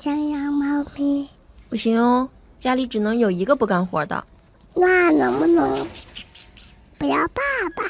想养猫咪。不行哦，家里只能有一个不干活的。那能不能不要爸爸？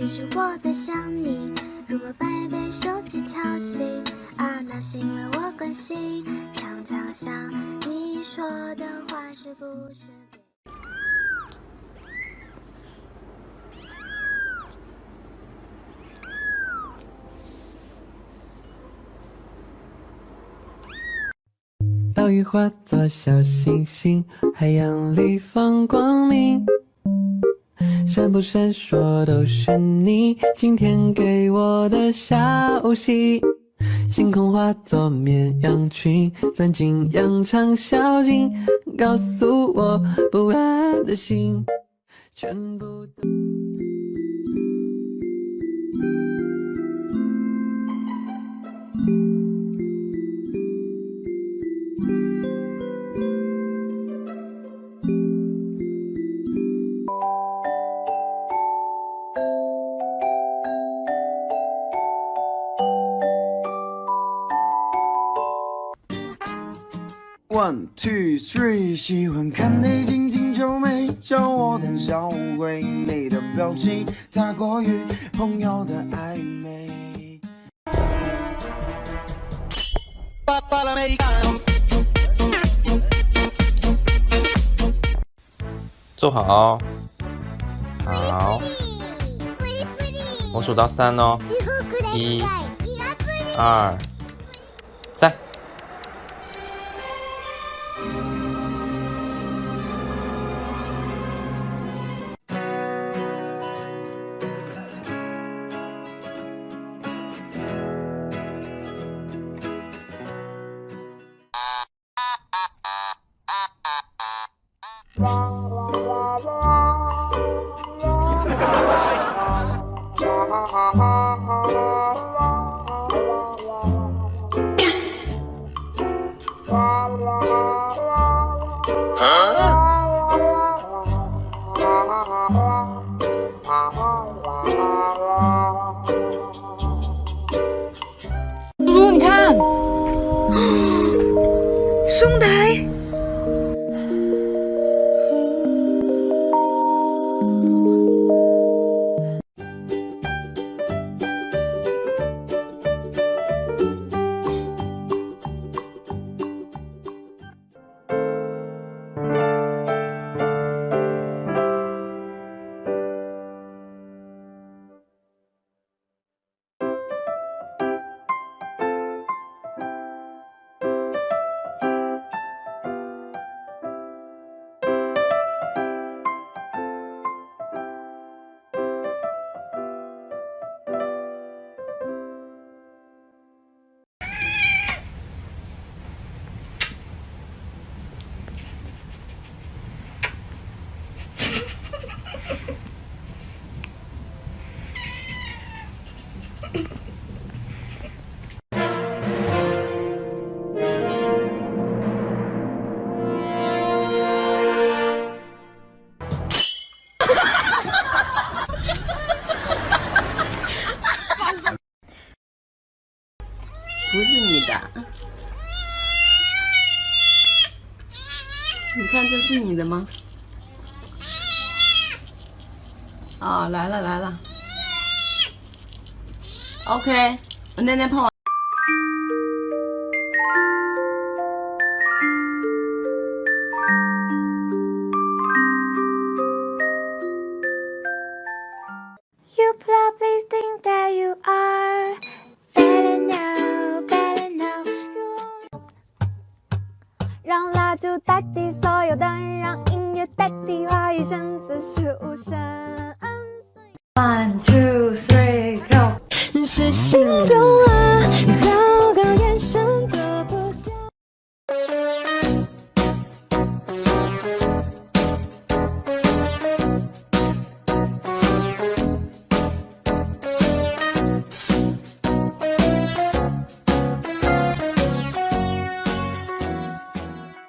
只是我在想你。如果半夜被手机吵醒，啊，那是因为我关心。常常想你说的话是不是？岛屿化作小星星，海洋里放光明。闪不闪烁都是你今天给我的消息。星空化作绵羊群，钻进羊肠小径，告诉我不安的心，全部都。One two three，喜欢看你紧紧皱眉，叫我胆小鬼。你的表情太过于朋友的暧昧。坐好，好，我数到三哦，一、二、叔，你看，兄台。的，你看这是你的吗？啊，来了来了。ok，我奶奶泡。就代替所有的，让音乐代替话语声，此时无声。One two three go。是心动